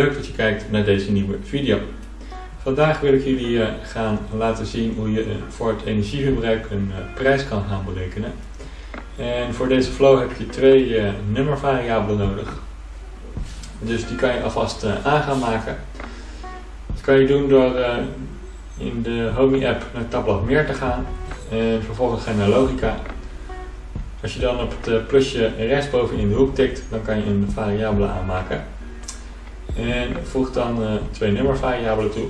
leuk dat je kijkt naar deze nieuwe video. Vandaag wil ik jullie eh, gaan laten zien hoe je eh, voor het energieverbruik een eh, prijs kan gaan berekenen. En voor deze flow heb je twee nummervariabelen nodig. Dus die kan je alvast aan gaan maken. Dat kan je doen door in de Homey app naar tabblad meer te gaan. En vervolgens ga je naar logica. Als je dan op het plusje rechtsboven in de hoek tikt, dan kan je een variabele aanmaken. En voeg dan uh, twee nummervariabelen toe.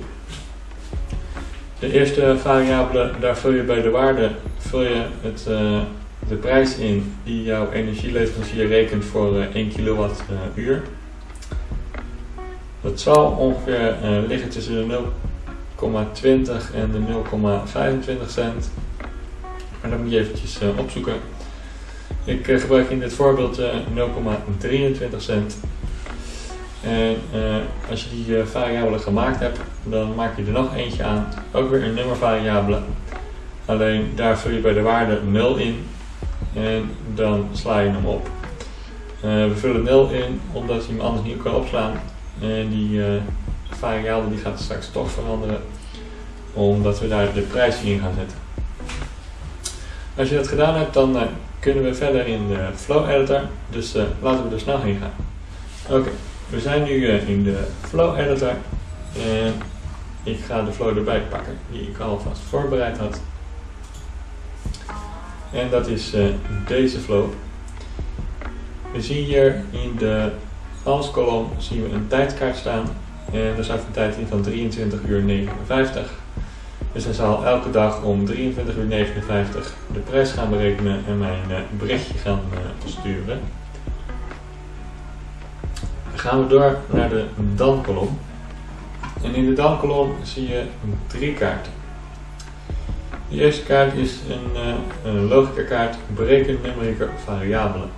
De eerste variabele, daar vul je bij de waarde vul je het, uh, de prijs in die jouw energieleverancier rekent voor uh, 1 kilowattuur. Dat zal ongeveer liggen tussen de 0,20 en de 0,25 cent. Maar dat moet je eventjes opzoeken. Ik gebruik in dit voorbeeld 0,23 cent. En uh, als je die uh, variabelen gemaakt hebt, dan maak je er nog eentje aan. Ook weer een nummervariabele. Alleen daar vul je bij de waarde 0 in. En dan sla je hem op. Uh, we vullen 0 in omdat je hem anders niet kan opslaan. En die variabele die gaat straks toch veranderen. Omdat we daar de prijs in gaan zetten. Als je dat gedaan hebt, dan kunnen we verder in de Flow Editor. Dus laten we er snel heen gaan. Oké. We zijn nu uh, in de Flow Editor en ik ga de flow erbij pakken die ik alvast voorbereid had. En dat is uh, deze flow. We zien hier in de als kolom zien we een tijdkaart staan en er staat een tijd in van 23 uur 59. Dus hij zal elke dag om 23 uur 59 de prijs gaan berekenen en mijn uh, berichtje gaan sturen gaan we door naar de dan-kolom. En in de dan-kolom zie je drie kaarten. De eerste kaart is een, uh, een logica kaart bereken numerieke variabelen.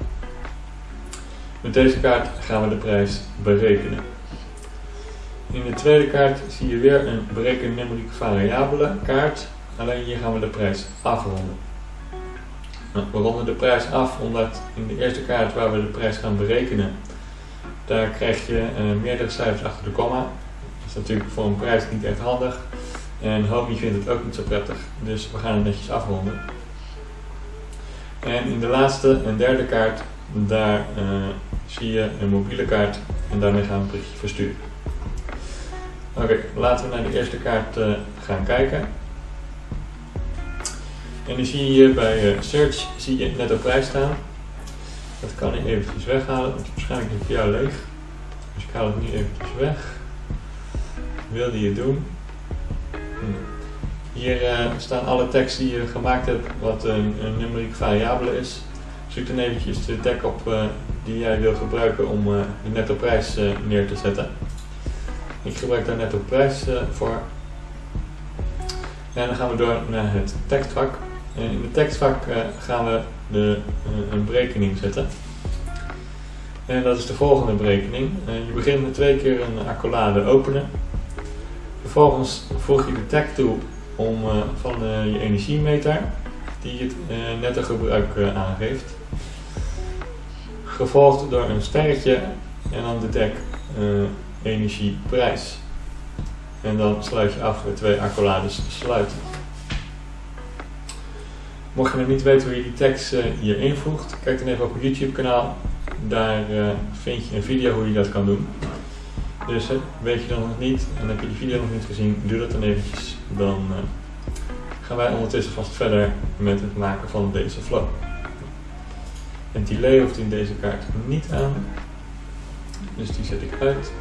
Met deze kaart gaan we de prijs berekenen. In de tweede kaart zie je weer een bereken numerieke variabele kaart, alleen hier gaan we de prijs afronden. Nou, we ronden de prijs af omdat in de eerste kaart waar we de prijs gaan berekenen daar krijg je uh, meerdere cijfers achter de komma. Dat is natuurlijk voor een prijs niet echt handig. En Homey vindt het ook niet zo prettig, dus we gaan het netjes afronden. En in de laatste en derde kaart, daar uh, zie je een mobiele kaart en daarmee gaan we een berichtje versturen. Oké, laten we naar de eerste kaart uh, gaan kijken. En dan zie je hier bij Search zie je net op prijs staan. Dat kan ik eventjes weghalen, want waarschijnlijk is het jou leeg. Dus ik haal het nu eventjes weg. Wilde je doen? Hm. Hier uh, staan alle teksten die je gemaakt hebt, wat een, een numerieke variabele is. Zoek dan eventjes de tag op uh, die jij wil gebruiken om uh, de netto prijs neer te zetten. Ik gebruik daar netto prijs voor. En dan gaan we door naar het tekstvak. En in het tekstvak gaan we de, eh, een berekening zetten. En dat is de volgende berekening. Eh, je begint met twee keer een accolade openen. Vervolgens voeg je de tag toe om, van je energiemeter die het netto gebruik aangeeft. Gevolgd door een sterretje en dan de tag energieprijs. En dan sluit je af met twee accolades sluiten. Mocht je nog niet weten hoe je die tekst uh, hier invoegt, kijk dan even op mijn YouTube kanaal. Daar uh, vind je een video hoe je dat kan doen. Dus weet je dan nog niet en heb je die video nog niet gezien, doe dat dan eventjes. Dan gaan wij ondertussen vast verder met het maken van deze flow. Het delay hoeft in deze kaart niet aan. Dus die zet ik uit.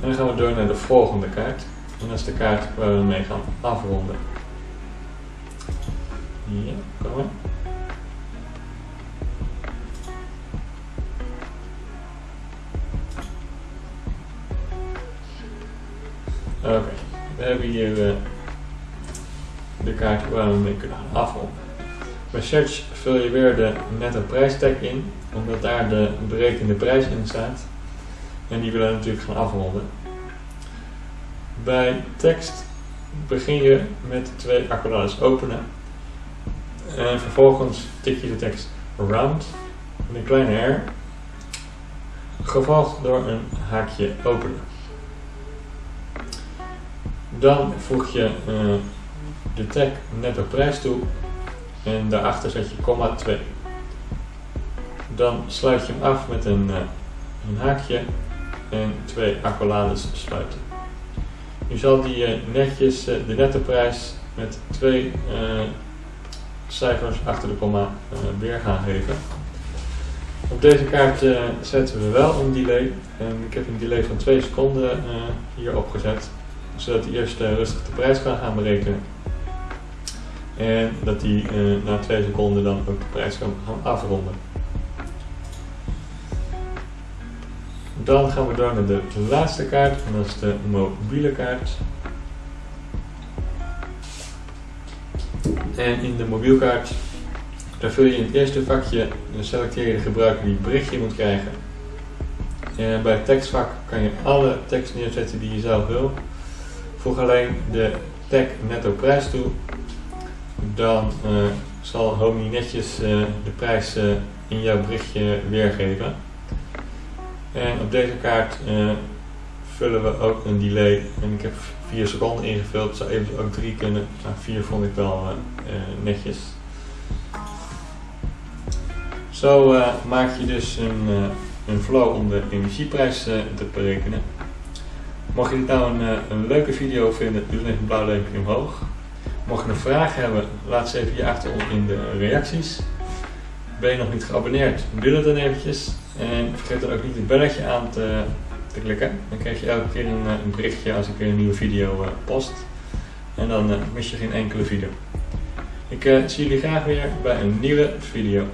En dan gaan we door naar de volgende kaart. En dat is de kaart waar we mee gaan afronden. Oké, we hebben hier uh, de kaart waar we mee kunnen gaan afronden. Bij Search vul je weer de netto prijstag in, omdat daar de berekende prijs in staat. En die willen we natuurlijk gaan afronden. Bij tekst begin je met twee accolades openen en vervolgens tik je de tekst round met een kleine R, gevolgd door een haakje openen. Dan voeg je de tag netto prijs toe en daarachter zet je komma 2. Dan sluit je hem af met een, een haakje en twee accolades sluiten. Nu zal die netjes de nettoprijs met twee cijfers achter de komma weer gaan geven. Op deze kaart uh, zetten we wel een delay. En ik heb een delay van 2 seconden uh, hier opgezet. Zodat hij eerst rustig de prijs kan gaan berekenen. En dat hij na 2 seconden dan ook de prijs kan gaan afronden. Dan gaan we door naar de laatste kaart. En dat is de mobiele kaart. En in de mobielkaart dan vul je in het eerste vakje, dan selecteer je de gebruiker die het berichtje moet krijgen. En bij het tekstvak kan je alle tekst neerzetten die je zelf wil. Voeg alleen de tag netto prijs toe. Dan uh, zal Homey netjes uh, de prijs uh, in jouw berichtje weergeven. En op deze kaart vullen we ook een delay. En ik heb 4 seconden ingevuld. Zou even ook 3 kunnen. Maar 4 vond ik wel netjes. Zo uh, maak je dus een, een flow om de energieprijs te berekenen. Mocht je dit nou een, een leuke video vinden, doe dan even een blauw duimpje omhoog. Mocht je een vraag hebben, laat ze even hier achter in de reacties. Ben je nog niet geabonneerd, doe dat dan eventjes. En vergeet dan ook niet het belletje aan te, klikken. Dan krijg je elke keer een, een berichtje als ik weer een nieuwe video post. En dan mis je geen enkele video. Ik zie jullie graag weer bij een nieuwe video.